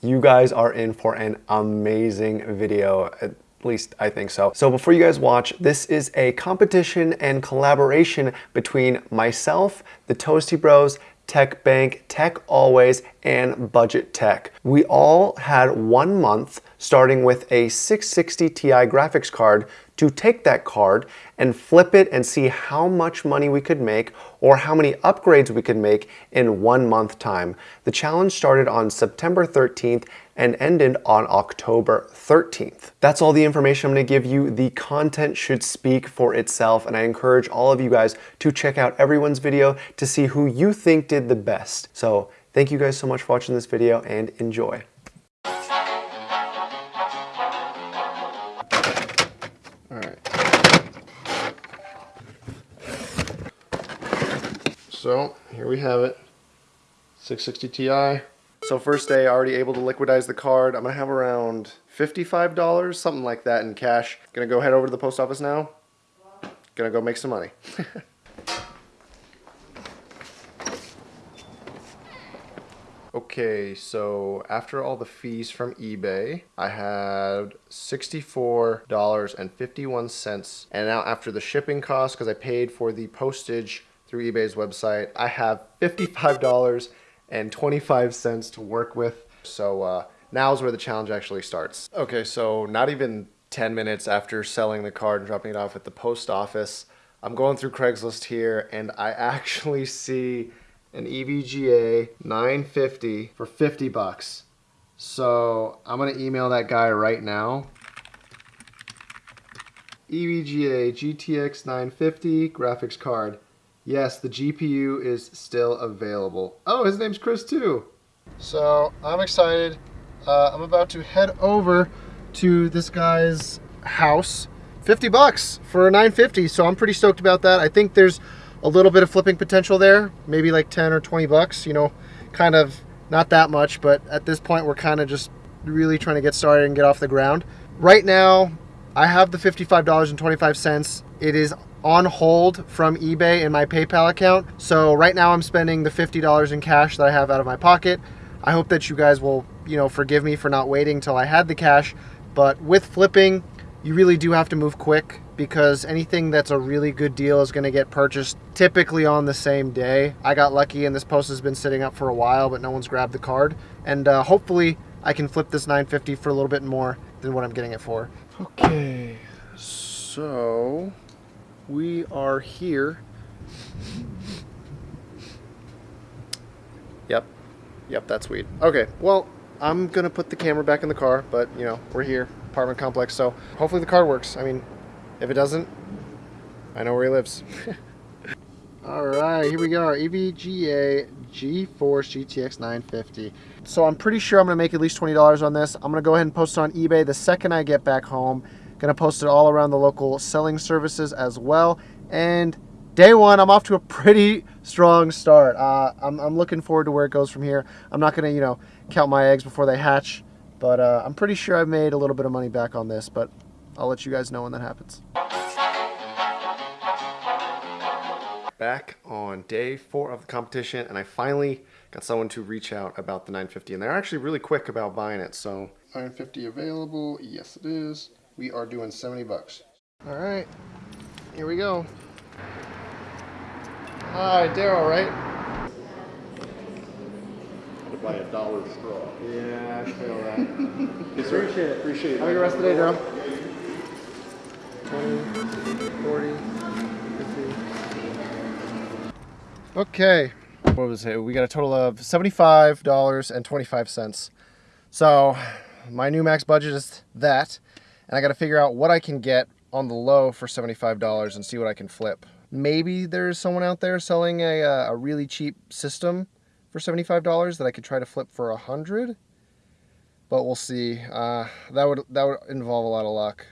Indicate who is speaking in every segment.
Speaker 1: You guys are in for an amazing video at least I think so. So before you guys watch, this is a competition and collaboration between myself, the Toasty Bros, Tech Bank, Tech Always, and Budget Tech. We all had one month starting with a 660 Ti graphics card to take that card and flip it and see how much money we could make or how many upgrades we could make in one month time. The challenge started on September 13th and ended on October 13th. That's all the information I'm gonna give you. The content should speak for itself and I encourage all of you guys to check out everyone's video to see who you think did the best. So thank you guys so much for watching this video and enjoy. So here we have it, 660 Ti. So first day, already able to liquidize the card. I'm gonna have around $55, something like that in cash. Gonna go head over to the post office now. Gonna go make some money. Okay, so after all the fees from eBay, I had $64.51. And now after the shipping costs, because I paid for the postage through eBay's website. I have $55.25 to work with. So uh, now's where the challenge actually starts. Okay, so not even 10 minutes after selling the card and dropping it off at the post office, I'm going through Craigslist here and I actually see an EVGA 950 for 50 bucks. So I'm gonna email that guy right now. EVGA GTX 950 graphics card. Yes, the GPU is still available. Oh, his name's Chris too. So I'm excited. Uh, I'm about to head over to this guy's house. 50 bucks for a 950. So I'm pretty stoked about that. I think there's a little bit of flipping potential there. Maybe like 10 or 20 bucks, you know, kind of not that much, but at this point we're kind of just really trying to get started and get off the ground. Right now, I have the $55.25. It is on hold from eBay in my PayPal account. So right now I'm spending the $50 in cash that I have out of my pocket. I hope that you guys will, you know, forgive me for not waiting till I had the cash. But with flipping, you really do have to move quick because anything that's a really good deal is going to get purchased typically on the same day. I got lucky and this post has been sitting up for a while, but no one's grabbed the card. And uh, hopefully I can flip this 950 for a little bit more than what I'm getting it for. Okay, so we are here. Yep. Yep, that's weed. Okay, well, I'm gonna put the camera back in the car, but you know, we're here, apartment complex, so hopefully the car works. I mean, if it doesn't, I know where he lives. All right, here we go, EVGA GeForce GTX 950. So I'm pretty sure I'm gonna make at least $20 on this. I'm gonna go ahead and post it on eBay the second I get back home. Gonna post it all around the local selling services as well. And day one, I'm off to a pretty strong start. Uh, I'm, I'm, looking forward to where it goes from here. I'm not gonna, you know, count my eggs before they hatch, but uh, I'm pretty sure I've made a little bit of money back on this, but I'll let you guys know when that happens. Back on day four of the competition, and I finally got someone to reach out about the 950, and they're actually really quick about buying it, so 950 available, yes it is we are doing 70 bucks. All right, here we go. Hi, Daryl, right?
Speaker 2: To buy a dollar straw.
Speaker 1: Yeah, I feel that.
Speaker 2: yes, Appreciate it. Appreciate it.
Speaker 1: Have a good rest of the day, Daryl. 20, 40, 50. Okay. What was it? We got a total of $75.25. So my new max budget is that and I got to figure out what I can get on the low for $75 and see what I can flip. Maybe there's someone out there selling a, uh, a really cheap system for $75 that I could try to flip for a 100 but we'll see. Uh, that would that would involve a lot of luck.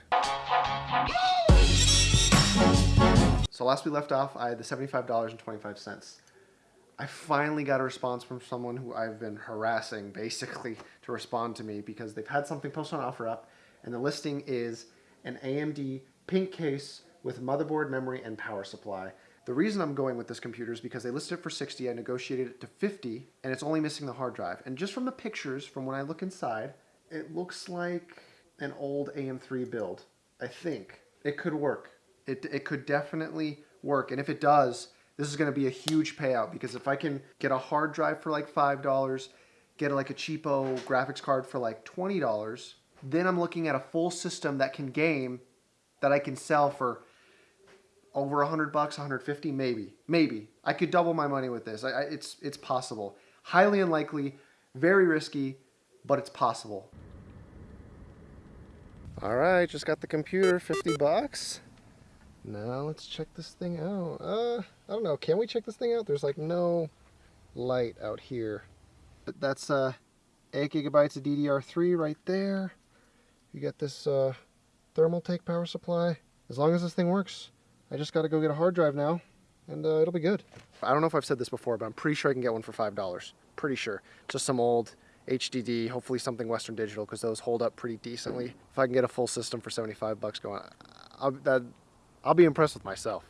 Speaker 1: So last we left off, I had the $75.25. I finally got a response from someone who I've been harassing basically to respond to me because they've had something posted on OfferUp and the listing is an AMD pink case with motherboard memory and power supply. The reason I'm going with this computer is because they listed it for 60. I negotiated it to 50, and it's only missing the hard drive. And just from the pictures, from when I look inside, it looks like an old AM3 build. I think it could work. It, it could definitely work. And if it does, this is going to be a huge payout because if I can get a hard drive for like $5, get like a cheapo graphics card for like $20, then I'm looking at a full system that can game that I can sell for over 100 bucks 150 maybe maybe. I could double my money with this. I, I, it's it's possible. Highly unlikely very risky but it's possible. All right just got the computer 50 bucks. Now let's check this thing out. Uh i don't know. Can we check this thing out? There's like no light out here. But that's uh 8 gigabytes of ddr3 right there you get this uh Thermaltake power supply as long as this thing works I just got to go get a hard drive now, and uh, it'll be good. I don't know if I've said this before, but I'm pretty sure I can get one for $5. Pretty sure. Just some old HDD, hopefully something Western Digital, because those hold up pretty decently. If I can get a full system for 75 bucks going, I'll, that, I'll be impressed with myself.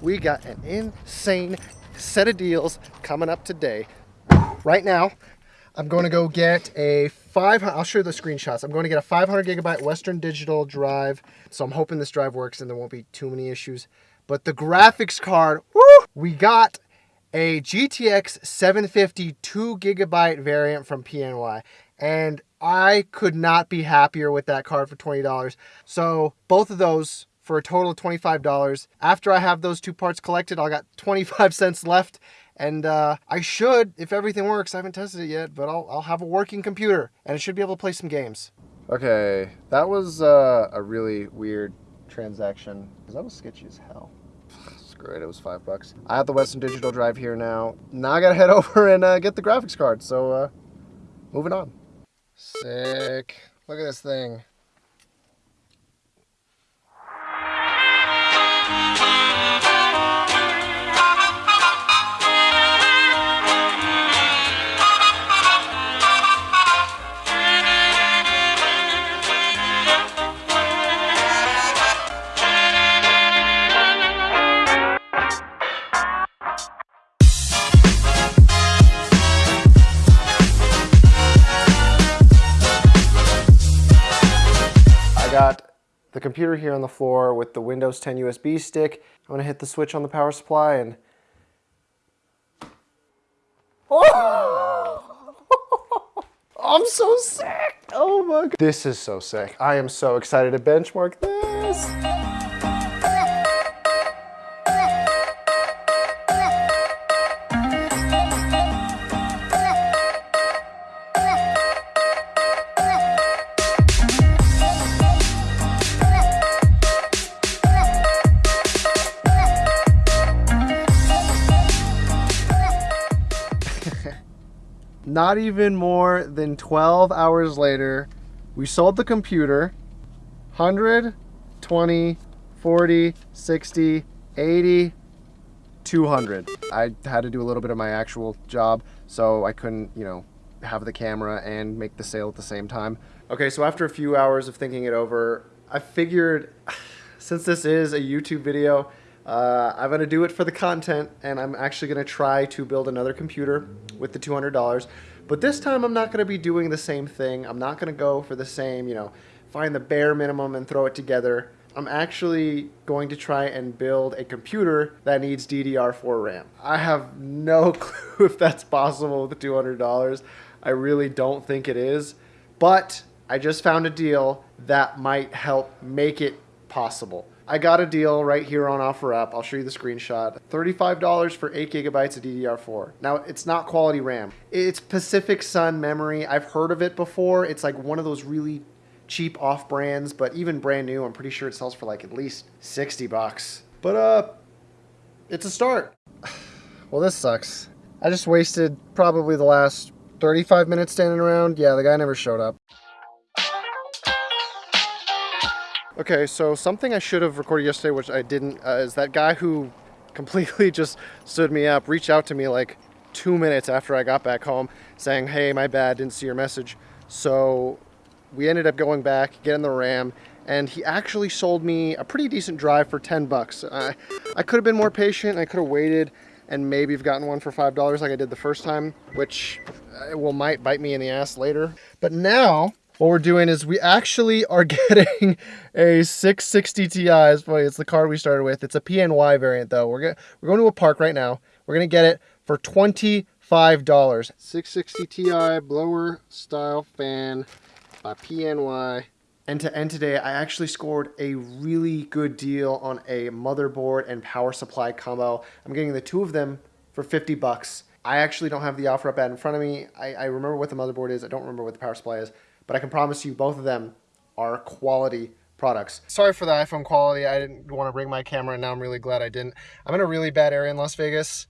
Speaker 1: We got an insane set of deals coming up today. Right now, I'm going to go get a 500, I'll show you the screenshots. I'm going to get a 500 gigabyte Western Digital drive. So I'm hoping this drive works and there won't be too many issues. But the graphics card, woo, we got a GTX 750 2 gigabyte variant from PNY. And I could not be happier with that card for $20. So both of those for a total of $25. After I have those two parts collected, I got 25 cents left and uh, I should, if everything works, I haven't tested it yet, but I'll, I'll have a working computer and I should be able to play some games. Okay, that was uh, a really weird transaction because that was sketchy as hell. Screw it, it was five bucks. I have the Western Digital drive here now. Now I gotta head over and uh, get the graphics card, so uh, moving on. Sick. Look at this thing. Computer here on the floor with the Windows 10 USB stick. I'm gonna hit the switch on the power supply and... Oh! I'm so sick! Oh my god. This is so sick. I am so excited to benchmark this. Not even more than 12 hours later, we sold the computer. 100, 20, 40, 60, 80, 200. I had to do a little bit of my actual job, so I couldn't, you know, have the camera and make the sale at the same time. Okay, so after a few hours of thinking it over, I figured since this is a YouTube video, uh, I'm going to do it for the content, and I'm actually going to try to build another computer with the $200. But this time I'm not going to be doing the same thing. I'm not going to go for the same, you know, find the bare minimum and throw it together. I'm actually going to try and build a computer that needs DDR4 RAM. I have no clue if that's possible with $200. I really don't think it is. But I just found a deal that might help make it possible. I got a deal right here on OfferUp. I'll show you the screenshot. $35 for 8 gigabytes of DDR4. Now, it's not quality RAM. It's Pacific Sun memory. I've heard of it before. It's like one of those really cheap off brands, but even brand new, I'm pretty sure it sells for like at least 60 bucks. But uh, it's a start. well, this sucks. I just wasted probably the last 35 minutes standing around. Yeah, the guy never showed up. Okay, so something I should have recorded yesterday, which I didn't, uh, is that guy who completely just stood me up, reached out to me like two minutes after I got back home saying, hey, my bad, didn't see your message. So we ended up going back, getting the RAM, and he actually sold me a pretty decent drive for 10 bucks. I, I could have been more patient, I could have waited and maybe have gotten one for $5 like I did the first time, which uh, will might bite me in the ass later. But now, what we're doing is we actually are getting a 660 Ti. It's funny, it's the car we started with. It's a PNY variant though. We're, get, we're going to a park right now. We're gonna get it for $25. 660 Ti blower style fan by PNY. And to end today, I actually scored a really good deal on a motherboard and power supply combo. I'm getting the two of them for 50 bucks. I actually don't have the offer up ad in front of me. I, I remember what the motherboard is. I don't remember what the power supply is, but I can promise you both of them are quality products. Sorry for the iPhone quality. I didn't want to bring my camera and now I'm really glad I didn't. I'm in a really bad area in Las Vegas.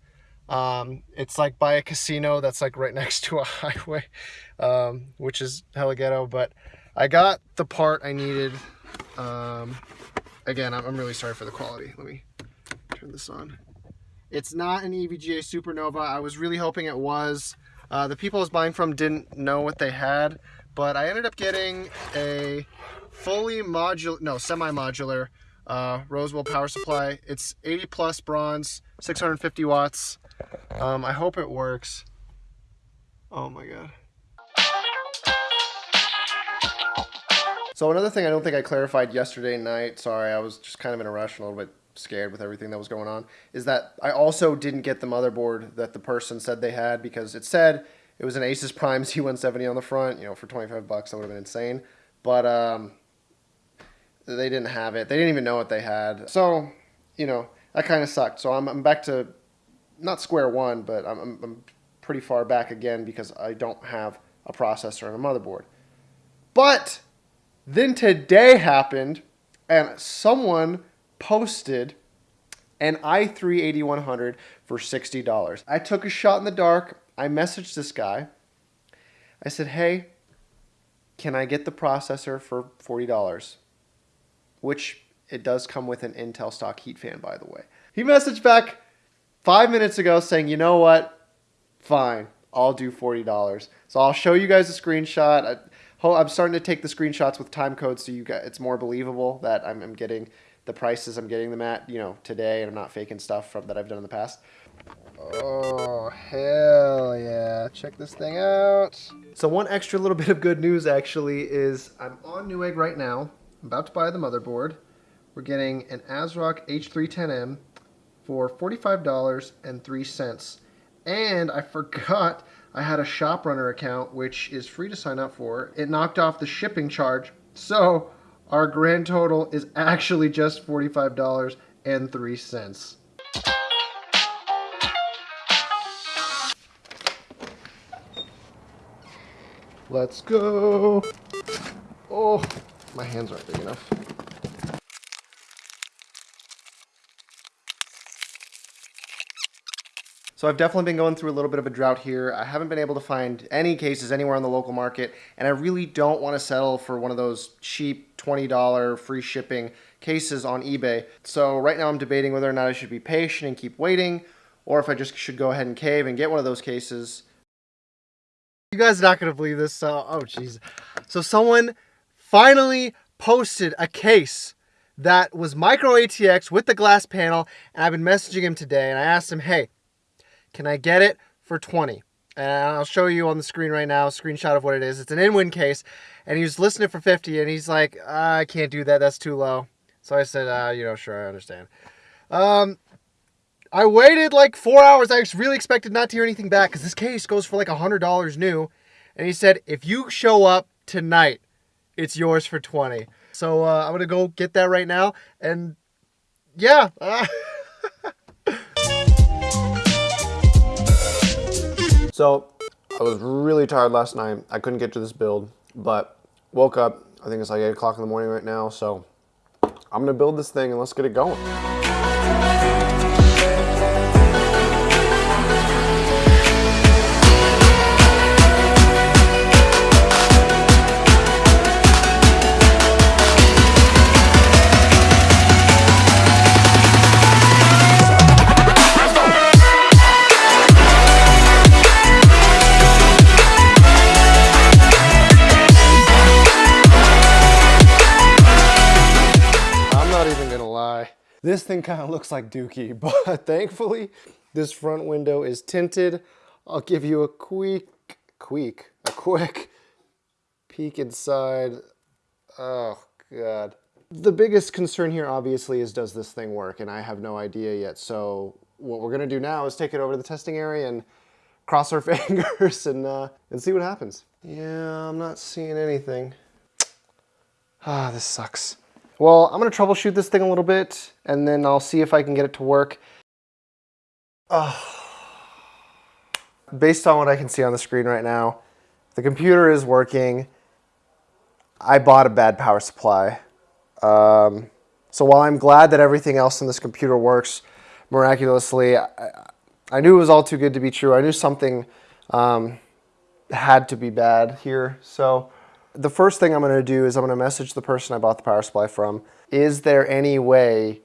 Speaker 1: Um, it's like by a casino that's like right next to a highway, um, which is hella ghetto, but I got the part I needed. Um, again, I'm, I'm really sorry for the quality. Let me turn this on. It's not an EVGA Supernova. I was really hoping it was. Uh, the people I was buying from didn't know what they had, but I ended up getting a fully modular, no, semi-modular uh, Rosewill power supply. It's 80 plus bronze, 650 watts. Um, I hope it works. Oh my god. So another thing I don't think I clarified yesterday night, sorry, I was just kind of in a rush a little bit scared with everything that was going on, is that I also didn't get the motherboard that the person said they had because it said it was an Asus Prime Z170 on the front, you know, for 25 bucks, that would have been insane. But um, they didn't have it. They didn't even know what they had. So, you know, that kind of sucked. So I'm, I'm back to not square one, but I'm, I'm, I'm pretty far back again because I don't have a processor and a motherboard. But then today happened, and someone posted an i3 8100 for $60. I took a shot in the dark. I messaged this guy. I said, hey, can I get the processor for $40? Which it does come with an Intel stock heat fan, by the way. He messaged back five minutes ago saying, you know what? Fine, I'll do $40. So I'll show you guys a screenshot. I, I'm starting to take the screenshots with time codes so you got it's more believable that I'm, I'm getting the prices I'm getting them at, you know, today, and I'm not faking stuff from that I've done in the past. Oh, hell yeah. Check this thing out. So one extra little bit of good news, actually, is I'm on Newegg right now. I'm about to buy the motherboard. We're getting an ASRock H310M for $45.03. And I forgot I had a ShopRunner account, which is free to sign up for. It knocked off the shipping charge. So our grand total is actually just $45.03. Let's go. Oh, my hands aren't big enough. So I've definitely been going through a little bit of a drought here. I haven't been able to find any cases anywhere on the local market, and I really don't want to settle for one of those cheap $20 free shipping cases on eBay. So right now I'm debating whether or not I should be patient and keep waiting, or if I just should go ahead and cave and get one of those cases. You guys are not going to believe this. So, oh, jeez. So someone finally posted a case that was micro ATX with the glass panel, and I've been messaging him today, and I asked him, hey, can I get it for 20? And I'll show you on the screen right now a screenshot of what it is. It's an Inwin case, and he was listing it for 50, and he's like, I can't do that. That's too low. So I said, uh, you know, sure, I understand. Um, I waited like four hours. I really expected not to hear anything back because this case goes for like a $100 new. And he said, if you show up tonight, it's yours for 20. So uh, I'm going to go get that right now. And yeah. Uh, So I was really tired last night. I couldn't get to this build, but woke up. I think it's like 8 o'clock in the morning right now. So I'm going to build this thing and let's get it going. This thing kind of looks like Dookie, but thankfully this front window is tinted. I'll give you a quick, quick, a quick peek inside. Oh God. The biggest concern here obviously is does this thing work? And I have no idea yet. So what we're gonna do now is take it over to the testing area and cross our fingers and, uh, and see what happens. Yeah, I'm not seeing anything. Ah, this sucks. Well, I'm gonna troubleshoot this thing a little bit and then I'll see if I can get it to work. Based on what I can see on the screen right now, the computer is working. I bought a bad power supply. Um, so while I'm glad that everything else in this computer works miraculously, I, I knew it was all too good to be true. I knew something um, had to be bad here. So the first thing I'm going to do is I'm going to message the person I bought the power supply from. Is there any way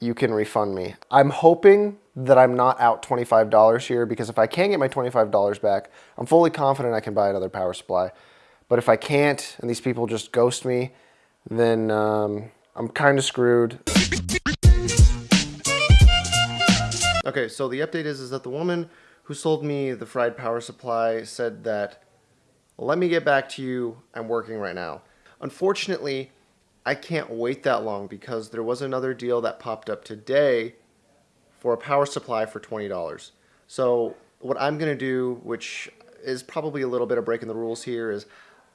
Speaker 1: you can refund me? I'm hoping that I'm not out $25 here because if I can get my $25 back, I'm fully confident I can buy another power supply. But if I can't and these people just ghost me, then um, I'm kind of screwed. Okay, so the update is, is that the woman who sold me the fried power supply said that, let me get back to you, I'm working right now. Unfortunately, I can't wait that long because there was another deal that popped up today for a power supply for $20. So what I'm going to do, which is probably a little bit of breaking the rules here, is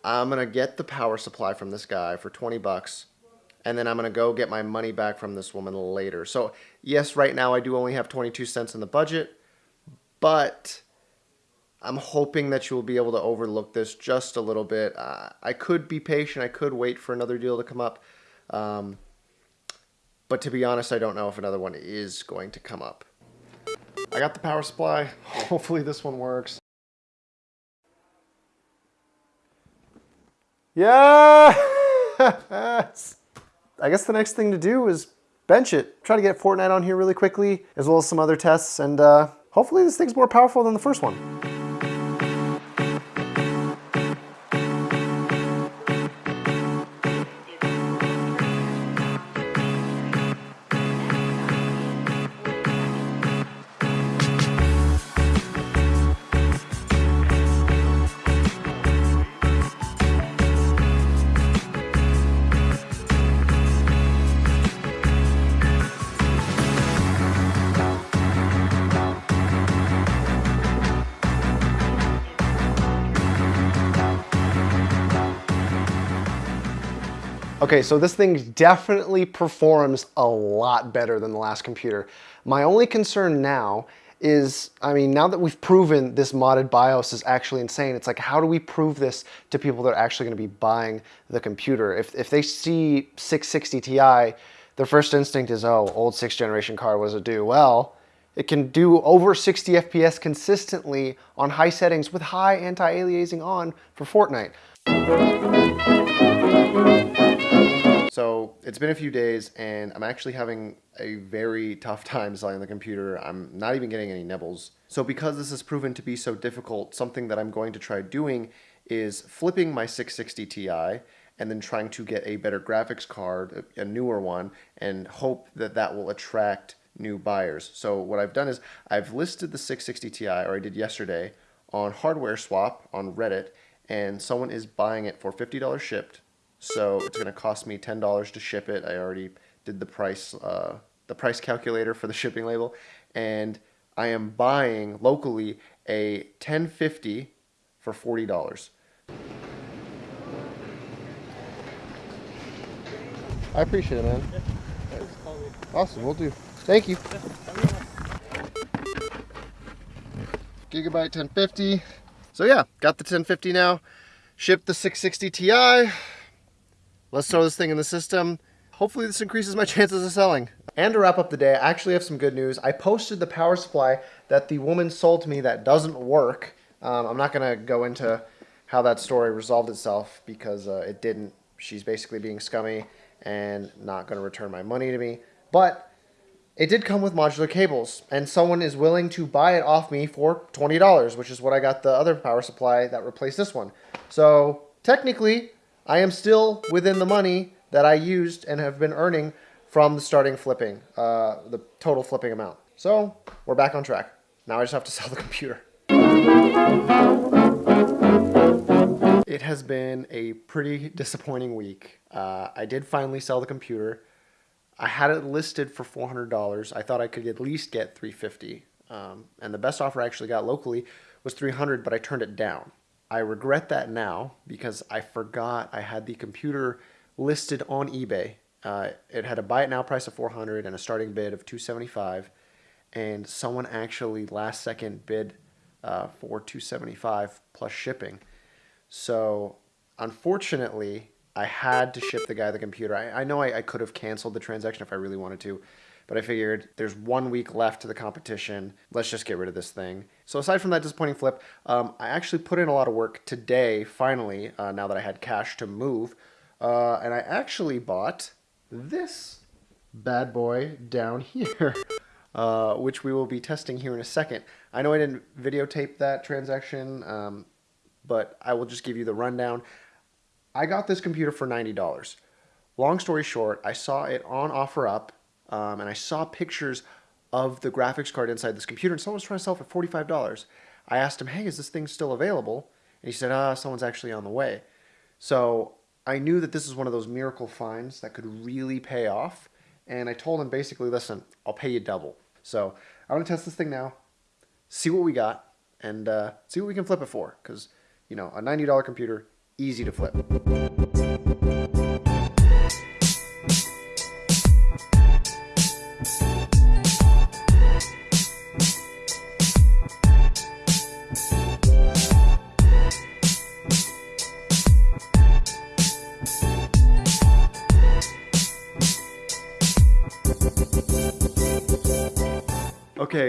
Speaker 1: I'm going to get the power supply from this guy for 20 bucks and then I'm going to go get my money back from this woman later. So yes, right now I do only have 22 cents in the budget, but I'm hoping that you will be able to overlook this just a little bit. Uh, I could be patient. I could wait for another deal to come up. Um, but to be honest, I don't know if another one is going to come up. I got the power supply. Hopefully this one works. Yes! I guess the next thing to do is bench it. Try to get Fortnite on here really quickly, as well as some other tests, and uh, hopefully this thing's more powerful than the first one. Okay, so this thing definitely performs a lot better than the last computer. My only concern now is, I mean, now that we've proven this modded BIOS is actually insane, it's like, how do we prove this to people that are actually gonna be buying the computer? If, if they see 660 Ti, their first instinct is, oh, old sixth generation card was a do. Well, it can do over 60 FPS consistently on high settings with high anti-aliasing on for Fortnite. So it's been a few days and I'm actually having a very tough time selling the computer. I'm not even getting any nibbles. So because this has proven to be so difficult, something that I'm going to try doing is flipping my 660 Ti and then trying to get a better graphics card, a newer one, and hope that that will attract new buyers. So what I've done is I've listed the 660 Ti, or I did yesterday, on Hardware Swap on Reddit, and someone is buying it for $50 shipped so it's going to cost me $10 to ship it. I already did the price, uh, the price calculator for the shipping label. And I am buying locally a 1050 for $40. I appreciate it, man. Awesome, we'll do. Thank you. Gigabyte 1050. So yeah, got the 1050 now. Shipped the 660 Ti. Let's throw this thing in the system. Hopefully this increases my chances of selling. And to wrap up the day, I actually have some good news. I posted the power supply that the woman sold to me that doesn't work. Um, I'm not going to go into how that story resolved itself because uh, it didn't. She's basically being scummy and not going to return my money to me. But it did come with modular cables, and someone is willing to buy it off me for $20, which is what I got the other power supply that replaced this one. So technically, I am still within the money that I used and have been earning from the starting flipping, uh, the total flipping amount. So we're back on track. Now I just have to sell the computer. It has been a pretty disappointing week. Uh, I did finally sell the computer. I had it listed for $400. I thought I could at least get 350 um, and the best offer I actually got locally was 300 but I turned it down. I regret that now because I forgot I had the computer listed on eBay. Uh, it had a buy it now price of 400 and a starting bid of 275 and someone actually last second bid uh, for 275 plus shipping. So unfortunately, I had to ship the guy the computer. I, I know I, I could have canceled the transaction if I really wanted to, but I figured there's one week left to the competition. Let's just get rid of this thing. So aside from that disappointing flip, um, I actually put in a lot of work today, finally, uh, now that I had cash to move. Uh, and I actually bought this bad boy down here. Uh, which we will be testing here in a second. I know I didn't videotape that transaction, um, but I will just give you the rundown. I got this computer for $90. Long story short, I saw it on OfferUp, um, and I saw pictures of the graphics card inside this computer, and someone was trying to sell it for $45. I asked him, hey, is this thing still available? And he said, ah, someone's actually on the way. So I knew that this is one of those miracle finds that could really pay off. And I told him basically, listen, I'll pay you double. So I want to test this thing now, see what we got, and uh, see what we can flip it for. Because, you know, a $90 computer, easy to flip.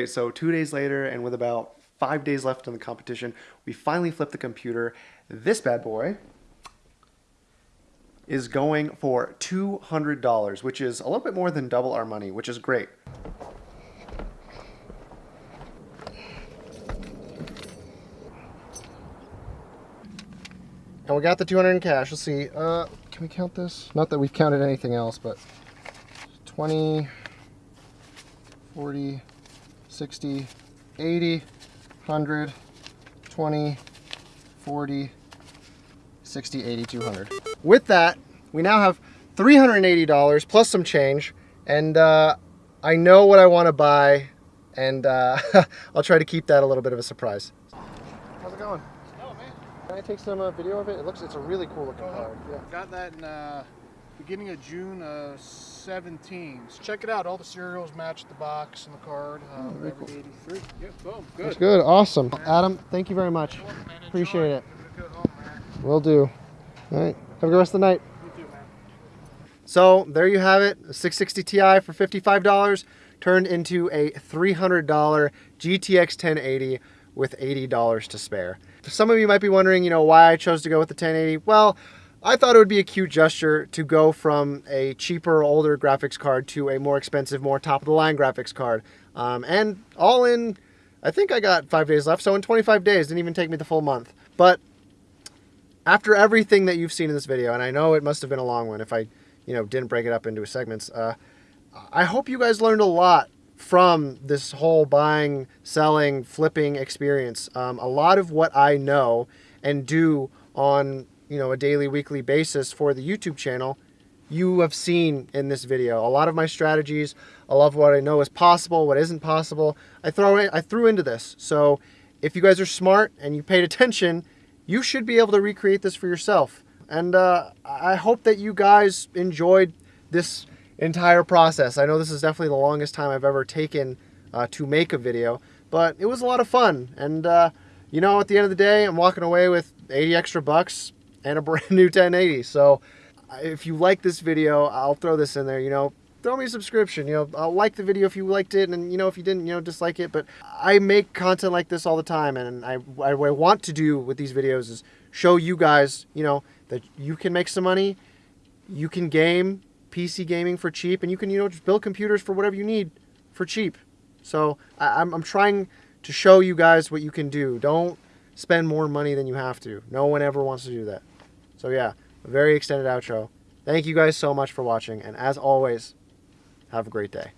Speaker 1: So two days later, and with about five days left in the competition, we finally flipped the computer. This bad boy is going for $200, which is a little bit more than double our money, which is great. And we got the 200 in cash. Let's see. Uh, can we count this? Not that we've counted anything else, but 20, 40, 60, 80, 100, 20, 40, 60, 80, 200. With that, we now have $380 plus some change, and uh, I know what I want to buy, and uh, I'll try to keep that a little bit of a surprise. How's it going?
Speaker 2: Oh, man.
Speaker 1: Can I take some uh, video of it? It looks, it's a really cool looking
Speaker 2: Uh-huh.
Speaker 1: card. Yeah.
Speaker 2: Got that in uh, beginning of June uh, 17. Check it out. All the serials match the box and the card. Uh,
Speaker 1: very cool.
Speaker 2: 83. Yep, boom. Good.
Speaker 1: That's good. Awesome. Adam, thank you very much.
Speaker 2: You're welcome, man.
Speaker 1: Appreciate it.
Speaker 2: Have home, man.
Speaker 1: Will do. All right. Have a good rest of the night.
Speaker 2: You too, man.
Speaker 1: So there you have it, a 660 Ti for $55 turned into a $300 GTX 1080 with $80 to spare. Some of you might be wondering, you know, why I chose to go with the 1080. Well, I thought it would be a cute gesture to go from a cheaper, older graphics card to a more expensive, more top-of-the-line graphics card. Um, and all in, I think I got five days left, so in 25 days, didn't even take me the full month. But after everything that you've seen in this video, and I know it must have been a long one if I, you know, didn't break it up into segments, uh, I hope you guys learned a lot from this whole buying, selling, flipping experience. Um, a lot of what I know and do on, you know, a daily, weekly basis for the YouTube channel, you have seen in this video. A lot of my strategies, a lot of what I know is possible, what isn't possible, I throw in, I threw into this. So if you guys are smart and you paid attention, you should be able to recreate this for yourself. And uh, I hope that you guys enjoyed this entire process. I know this is definitely the longest time I've ever taken uh, to make a video, but it was a lot of fun. And uh, you know, at the end of the day, I'm walking away with 80 extra bucks and a brand new 1080. So if you like this video, I'll throw this in there. You know, throw me a subscription. You know, I'll like the video if you liked it, and you know, if you didn't, you know, dislike it. But I make content like this all the time, and I, I what I want to do with these videos is show you guys, you know, that you can make some money, you can game PC gaming for cheap, and you can, you know, just build computers for whatever you need for cheap. So I, I'm, I'm trying to show you guys what you can do. Don't spend more money than you have to. No one ever wants to do that. So yeah, very extended outro. Thank you guys so much for watching, and as always, have a great day.